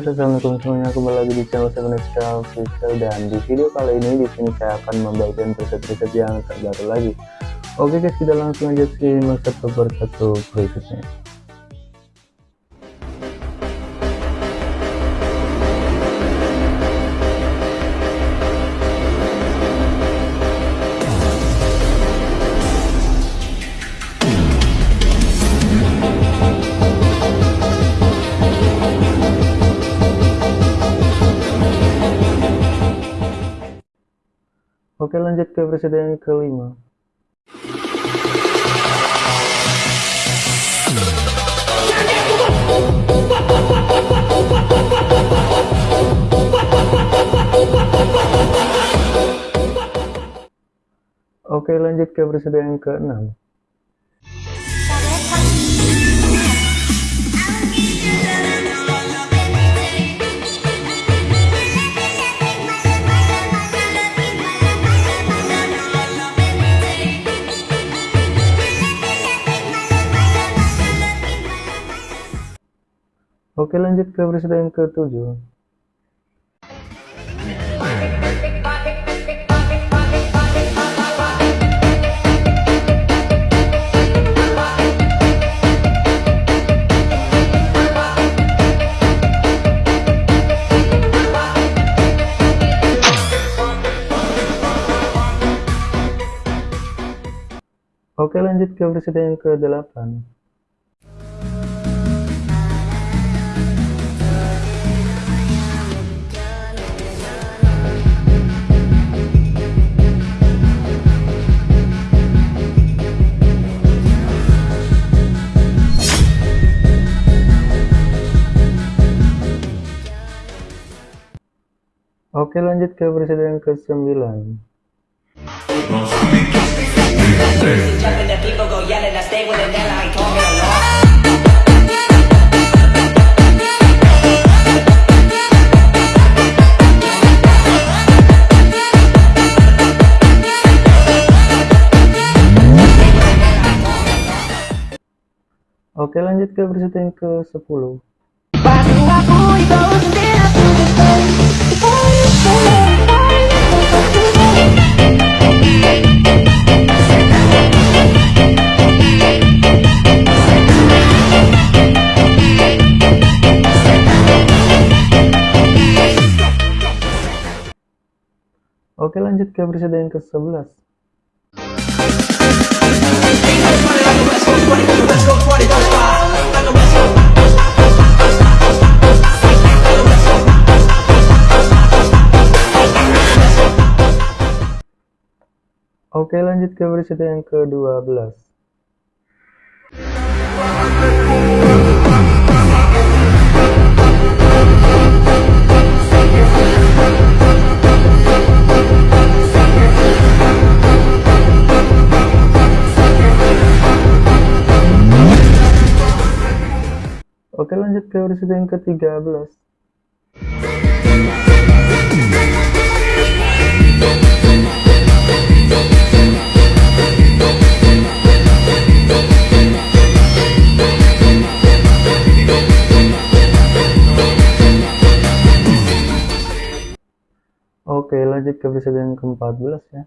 Guys, assalamualaikum semuanya. Kembali lagi di channel Seven Official dan di video kali ini di sini saya akan membagikan preset-preset yang terbaru lagi. Oke guys, kita langsung aja simak satu persatu Oke lanjut ke presiden yang kelima. Oke lanjut ke presiden yang keenam. Oke lanjut ke presiden yang ketujuh. Oke lanjut ke presiden yang ke-8 Oke lanjut ke presiden yang ke-9 Oke lanjut ke presiden yang ke-10 Oke lanjut ke presiden yang ke-11 Oke lanjut ke presiden yang ke-12 Oke lanjut ke presiden yang ke-13 Oke lanjut ke presiden yang ke-14 ya.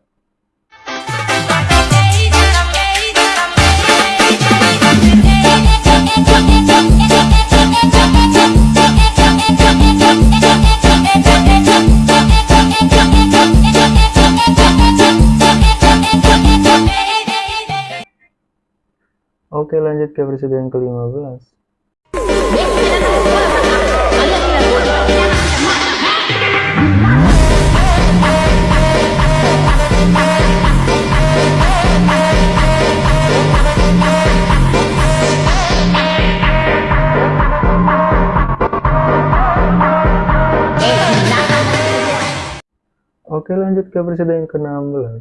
Oke lanjut ke presiden ke-15 Oke lanjut ke presiden yang ke-16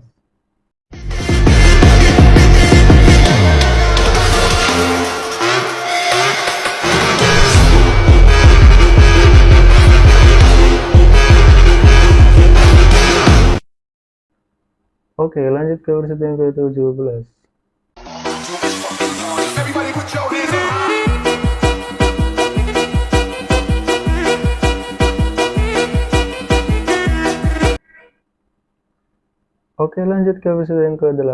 Oke lanjut ke presiden yang ke-17 Oke lanjut ke episode yang ke-18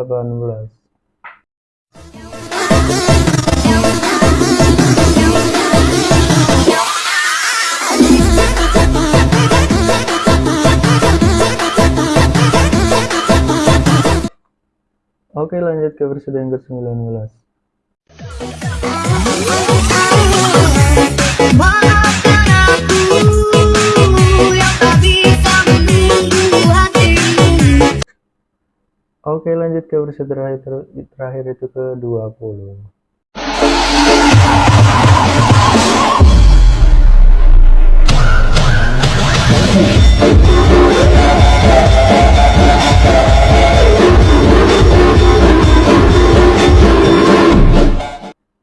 Oke lanjut ke episode yang ke-19 Oke lanjut ke versi terakhir terakhir itu ke 20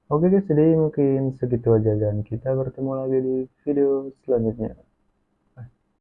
Oke guys, jadi mungkin segitu aja dan kita bertemu lagi di video selanjutnya.